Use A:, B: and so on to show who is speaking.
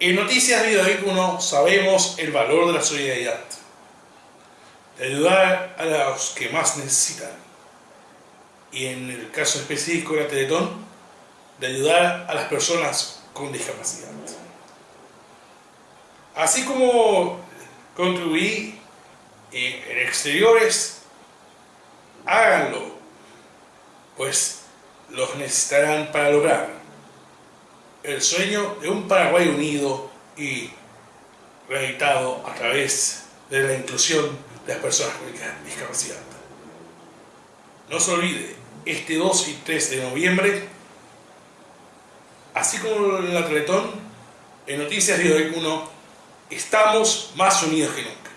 A: En Noticias Vida 1 sabemos el valor de la solidaridad, de ayudar a los que más necesitan. Y en el caso específico de la Teletón, de ayudar a las personas con discapacidad. Así como contribuí en exteriores, háganlo, pues los necesitarán para lograr el sueño de un Paraguay unido y reeditado a través de la inclusión de las personas con discapacidad. No se olvide, este 2 y 3 de noviembre, así como en la en Noticias de hoy 1, estamos más unidos que nunca.